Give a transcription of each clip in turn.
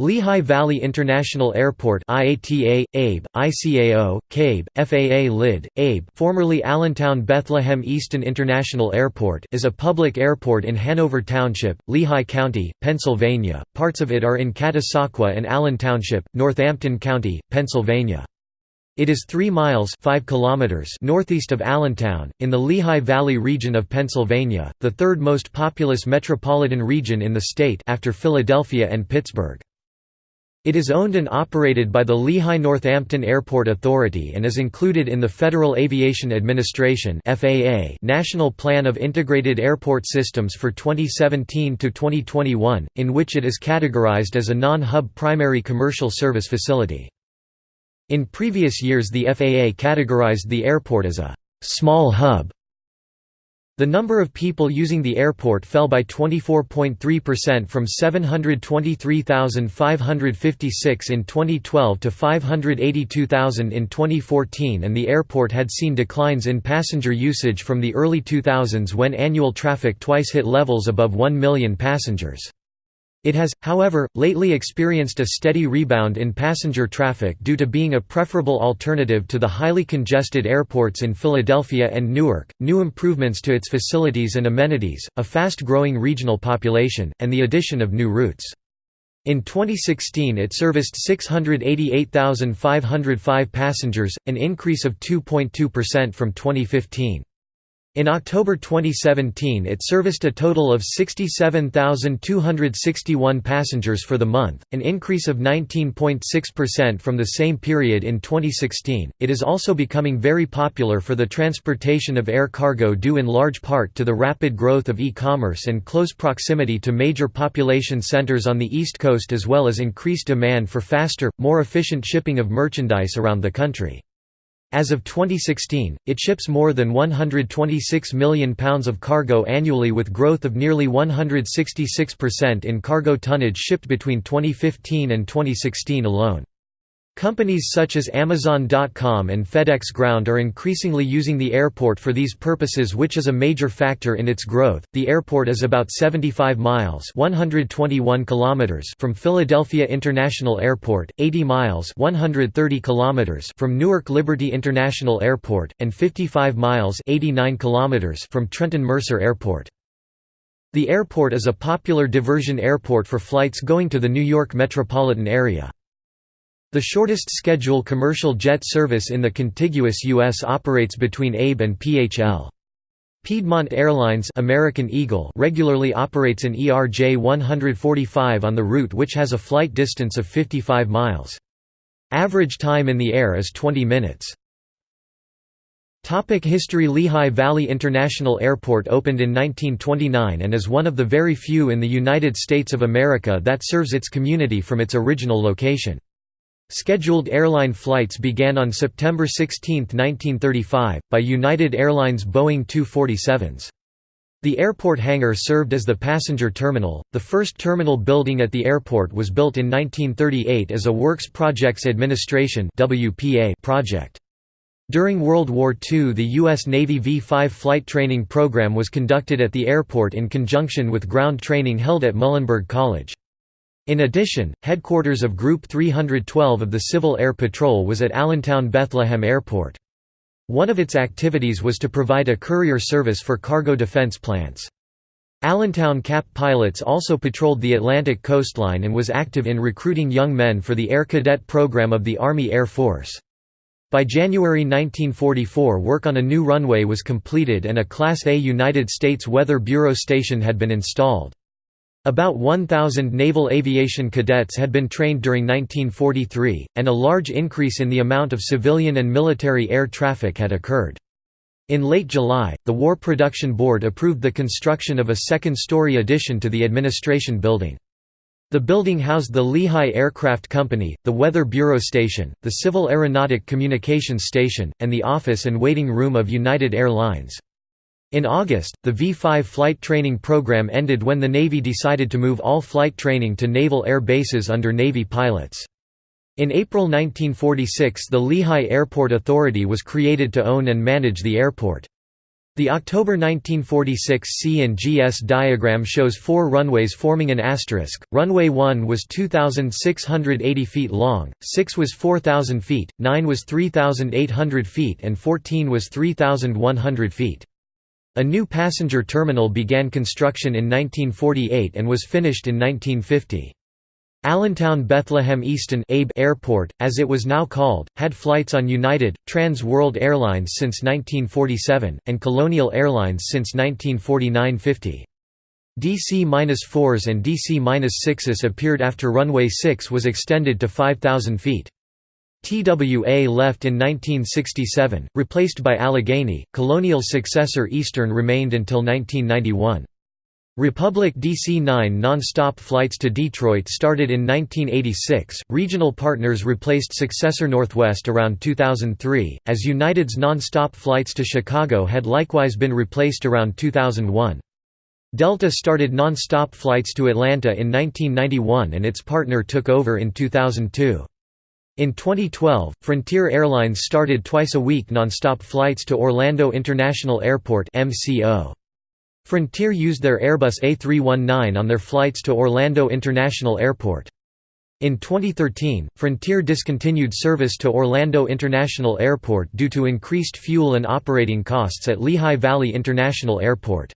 Lehigh Valley International Airport IATA, ABE, ICAO, KABE, FAA LID, ABE formerly Allentown Bethlehem Easton International Airport is a public airport in Hanover Township, Lehigh County, Pennsylvania, parts of it are in Catasauqua and Allen Township, Northampton County, Pennsylvania. It is 3 miles 5 kilometers northeast of Allentown, in the Lehigh Valley region of Pennsylvania, the third most populous metropolitan region in the state after Philadelphia and Pittsburgh. It is owned and operated by the Lehigh Northampton Airport Authority and is included in the Federal Aviation Administration (FAA) National Plan of Integrated Airport Systems for 2017 to 2021, in which it is categorized as a non-hub primary commercial service facility. In previous years the FAA categorized the airport as a small hub the number of people using the airport fell by 24.3% from 723,556 in 2012 to 582,000 in 2014 and the airport had seen declines in passenger usage from the early 2000s when annual traffic twice hit levels above 1 million passengers. It has, however, lately experienced a steady rebound in passenger traffic due to being a preferable alternative to the highly congested airports in Philadelphia and Newark, new improvements to its facilities and amenities, a fast-growing regional population, and the addition of new routes. In 2016 it serviced 688,505 passengers, an increase of 2.2% from 2015. In October 2017 it serviced a total of 67,261 passengers for the month, an increase of 19.6% from the same period in 2016. It is also becoming very popular for the transportation of air cargo due in large part to the rapid growth of e-commerce and close proximity to major population centers on the East Coast as well as increased demand for faster, more efficient shipping of merchandise around the country. As of 2016, it ships more than 126 million pounds of cargo annually with growth of nearly 166% in cargo tonnage shipped between 2015 and 2016 alone. Companies such as Amazon.com and FedEx Ground are increasingly using the airport for these purposes which is a major factor in its growth. The airport is about 75 miles (121 kilometers) from Philadelphia International Airport, 80 miles (130 kilometers) from Newark Liberty International Airport, and 55 miles (89 kilometers) from Trenton Mercer Airport. The airport is a popular diversion airport for flights going to the New York metropolitan area. The shortest schedule commercial jet service in the contiguous U.S. operates between ABE and PHL. Piedmont Airlines American Eagle regularly operates an ERJ 145 on the route which has a flight distance of 55 miles. Average time in the air is 20 minutes. Topic History Lehigh Valley International Airport opened in 1929 and is one of the very few in the United States of America that serves its community from its original location. Scheduled airline flights began on September 16, 1935, by United Airlines Boeing 247s. The airport hangar served as the passenger terminal. The first terminal building at the airport was built in 1938 as a Works Projects Administration project. During World War II, the U.S. Navy V-5 flight training program was conducted at the airport in conjunction with ground training held at Muhlenberg College. In addition, headquarters of Group 312 of the Civil Air Patrol was at Allentown Bethlehem Airport. One of its activities was to provide a courier service for cargo defense plants. Allentown CAP pilots also patrolled the Atlantic coastline and was active in recruiting young men for the Air Cadet program of the Army Air Force. By January 1944 work on a new runway was completed and a Class A United States Weather Bureau station had been installed. About 1,000 naval aviation cadets had been trained during 1943, and a large increase in the amount of civilian and military air traffic had occurred. In late July, the War Production Board approved the construction of a second-story addition to the administration building. The building housed the Lehigh Aircraft Company, the Weather Bureau Station, the Civil Aeronautic Communications Station, and the office and waiting room of United Air Lines. In August, the V-5 flight training program ended when the Navy decided to move all flight training to naval air bases under Navy pilots. In April 1946 the Lehigh Airport Authority was created to own and manage the airport. The October 1946 C and GS diagram shows four runways forming an asterisk. Runway 1 was 2,680 feet long, 6 was 4,000 feet, 9 was 3,800 feet, and 14 was 3,100 feet. A new passenger terminal began construction in 1948 and was finished in 1950. Allentown Bethlehem Easton Abe Airport, as it was now called, had flights on United, Trans World Airlines since 1947, and Colonial Airlines since 1949–50. DC-4s and DC-6s appeared after runway 6 was extended to 5,000 feet. TWA left in 1967, replaced by Allegheny. colonial successor Eastern remained until 1991. Republic DC-9 non-stop flights to Detroit started in 1986. Regional partners replaced successor Northwest around 2003, as United's non-stop flights to Chicago had likewise been replaced around 2001. Delta started non-stop flights to Atlanta in 1991 and its partner took over in 2002. In 2012, Frontier Airlines started twice-a-week non-stop flights to Orlando International Airport. Frontier used their Airbus A319 on their flights to Orlando International Airport. In 2013, Frontier discontinued service to Orlando International Airport due to increased fuel and operating costs at Lehigh Valley International Airport.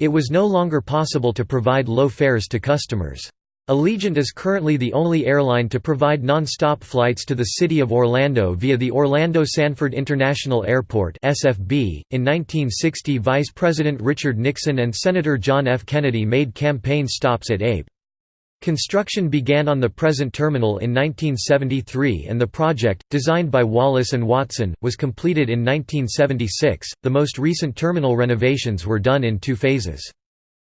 It was no longer possible to provide low fares to customers. Allegiant is currently the only airline to provide non-stop flights to the city of Orlando via the Orlando Sanford International Airport (SFB). In 1960, Vice President Richard Nixon and Senator John F. Kennedy made campaign stops at Abe. Construction began on the present terminal in 1973 and the project, designed by Wallace and Watson, was completed in 1976. The most recent terminal renovations were done in two phases.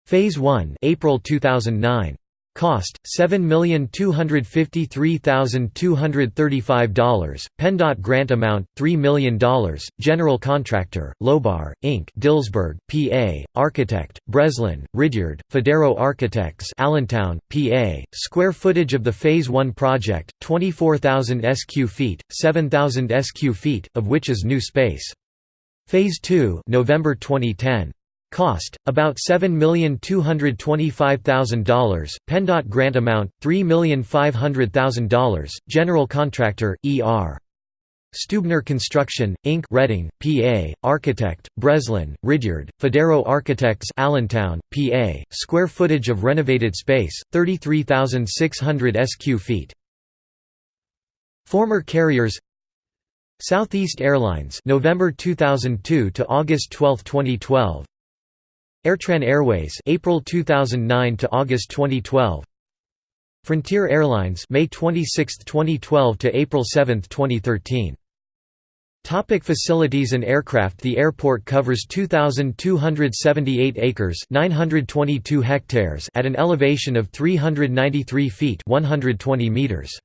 Phase 1, April 2009. Cost $7,253,235. PennDOT grant amount $3 million. General contractor Lobar Inc. Dillsburg, PA. Architect Breslin, Ridyard, Fodero Architects, Allentown, PA. Square footage of the Phase 1 project 24,000 sq feet, 7,000 sq feet, of which is new space. Phase 2, November 2010. Cost, about $7,225,000, PennDOT grant amount, $3,500,000, general contractor, E.R. Stubner Construction, Inc. Reading, PA, Architect, Breslin, Ridyard, Fodero Architects Allentown, PA, square footage of renovated space, 33,600 sq ft. Former carriers Southeast Airlines November 2002 to August 12, 2012 Airtran Airways April 2009 to August 2012 Frontier Airlines May 26, 2012 to April 7, 2013 Topic facilities and aircraft. The airport covers 2,278 acres 922 hectares at an elevation of 393 feet 120 meters.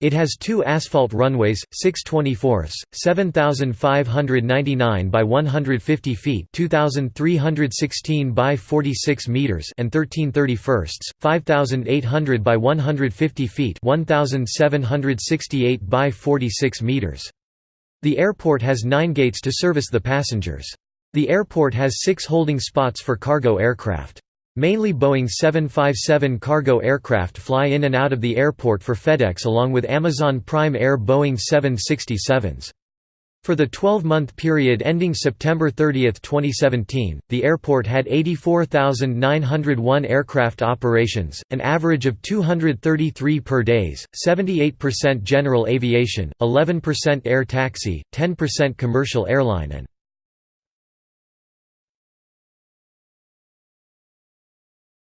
It has two asphalt runways, 6 24ths, 7,599 by 150 feet 2,316 by 46 meters and 13 31ths, 5,800 by 150 feet 1,768 by 46 meters. The airport has nine gates to service the passengers. The airport has six holding spots for cargo aircraft. Mainly Boeing 757 cargo aircraft fly in and out of the airport for FedEx along with Amazon Prime Air Boeing 767s. For the 12-month period ending September 30, 2017, the airport had 84,901 aircraft operations, an average of 233 per days, 78% general aviation, 11% air taxi, 10% commercial airline and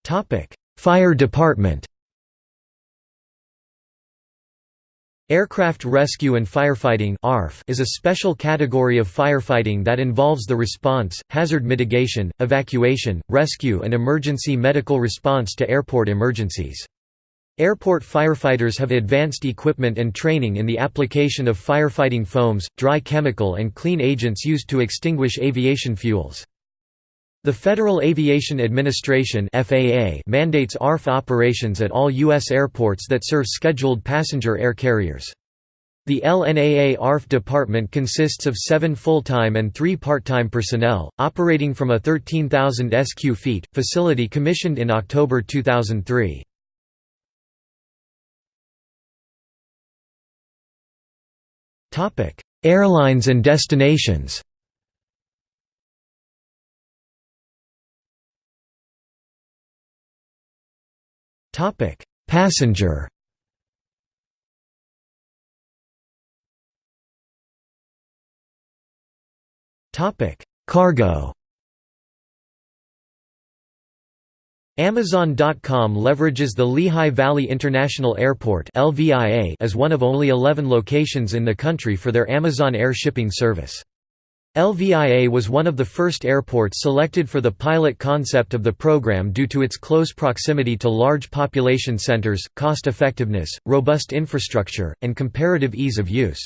Topic: Fire Department. Aircraft Rescue and Firefighting is a special category of firefighting that involves the response, hazard mitigation, evacuation, rescue and emergency medical response to airport emergencies. Airport firefighters have advanced equipment and training in the application of firefighting foams, dry chemical and clean agents used to extinguish aviation fuels. The Federal Aviation Administration (FAA) mandates ARF operations at all U.S. airports that serve scheduled passenger air carriers. The LNAA ARF department consists of seven full-time and three part-time personnel, operating from a 13,000 sq feet, facility commissioned in October 2003. Topic: Airlines and destinations Passenger. Topic: Cargo. Amazon.com leverages the Lehigh Valley International Airport as one of only 11 locations in the country for their Amazon Air shipping service. LVIA was one of the first airports selected for the pilot concept of the program due to its close proximity to large population centers, cost effectiveness, robust infrastructure, and comparative ease of use.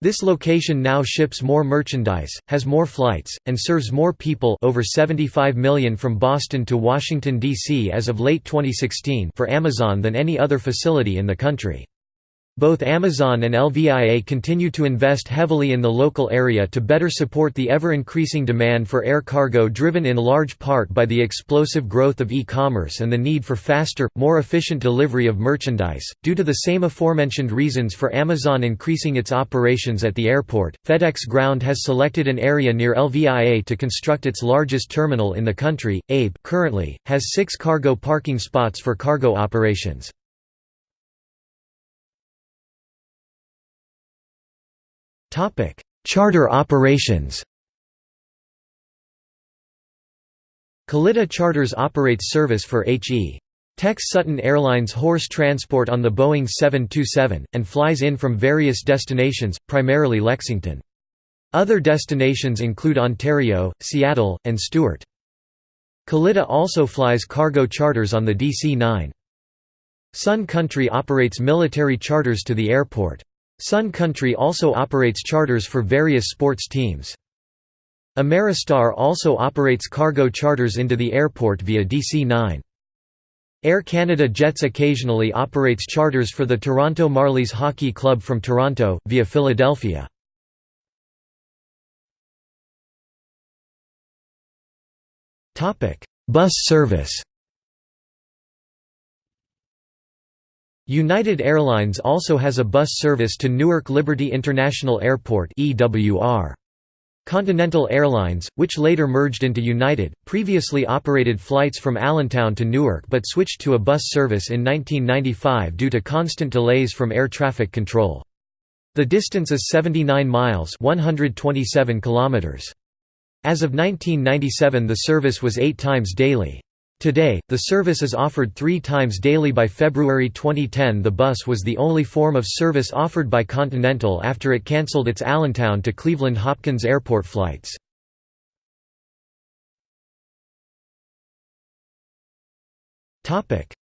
This location now ships more merchandise, has more flights, and serves more people over 75 million from Boston to Washington, D.C. as of late 2016 for Amazon than any other facility in the country. Both Amazon and LVIA continue to invest heavily in the local area to better support the ever-increasing demand for air cargo driven in large part by the explosive growth of e-commerce and the need for faster, more efficient delivery of merchandise. Due to the same aforementioned reasons for Amazon increasing its operations at the airport, FedEx Ground has selected an area near LVIA to construct its largest terminal in the country. Abe currently has 6 cargo parking spots for cargo operations. Charter operations Kalitta Charters operates service for H.E. Tex Sutton Airlines horse transport on the Boeing 727, and flies in from various destinations, primarily Lexington. Other destinations include Ontario, Seattle, and Stuart. Kalitta also flies cargo charters on the DC-9. Sun Country operates military charters to the airport. Sun Country also operates charters for various sports teams. Ameristar also operates cargo charters into the airport via DC-9. Air Canada Jetz occasionally operates charters for the Toronto Marlies Hockey Club from Toronto, via Philadelphia. Bus service United Airlines also has a bus service to Newark Liberty International Airport. Continental Airlines, which later merged into United, previously operated flights from Allentown to Newark but switched to a bus service in 1995 due to constant delays from air traffic control. The distance is 79 miles 127 kilometers. As of 1997 the service was eight times daily. Today, the service is offered three times daily. By February 2010 the bus was the only form of service offered by Continental after it cancelled its Allentown to Cleveland Hopkins Airport flights.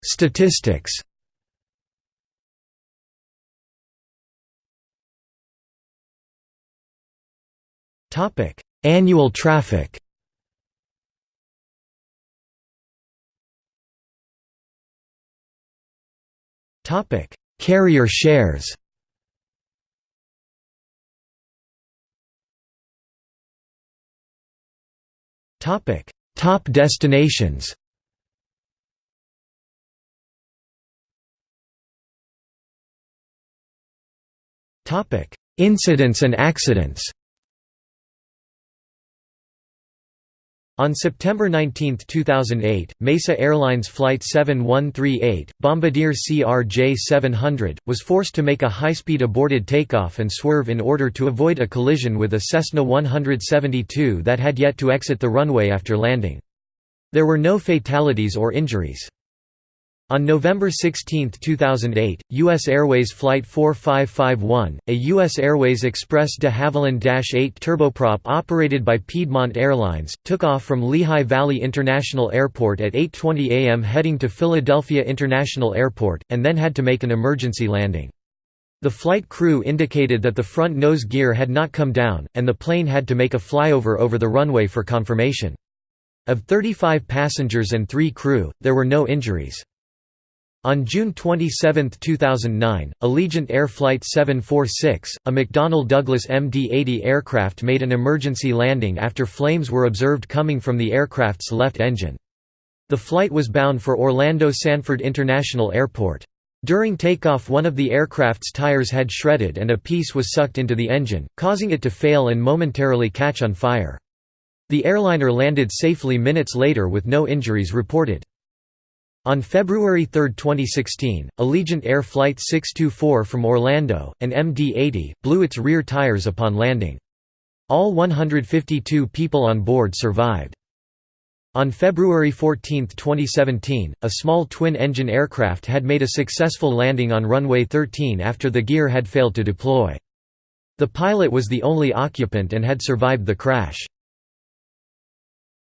Statistics. Annual traffic Topic: Carrier shares. Topic: Top destinations. Topic: Incidents and accidents. On September 19, 2008, Mesa Airlines Flight 7138, Bombardier CRJ-700, was forced to make a high-speed aborted takeoff and swerve in order to avoid a collision with a Cessna 172 that had yet to exit the runway after landing. There were no fatalities or injuries. On November 16, 2008, U.S. Airways Flight 4551, a U.S. Airways Express de Havilland-8 turboprop operated by Piedmont Airlines, took off from Lehigh Valley International Airport at 8.20 am heading to Philadelphia International Airport, and then had to make an emergency landing. The flight crew indicated that the front nose gear had not come down, and the plane had to make a flyover over the runway for confirmation. Of 35 passengers and three crew, there were no injuries. On June 27, 2009, Allegiant Air Flight 746, a McDonnell Douglas MD-80 aircraft made an emergency landing after flames were observed coming from the aircraft's left engine. The flight was bound for Orlando Sanford International Airport. During takeoff one of the aircraft's tires had shredded and a piece was sucked into the engine, causing it to fail and momentarily catch on fire. The airliner landed safely minutes later with no injuries reported. On February 3, 2016, Allegiant Air Flight 624 from Orlando, an MD-80, blew its rear tires upon landing. All 152 people on board survived. On February 14, 2017, a small twin-engine aircraft had made a successful landing on runway 13 after the gear had failed to deploy. The pilot was the only occupant and had survived the crash.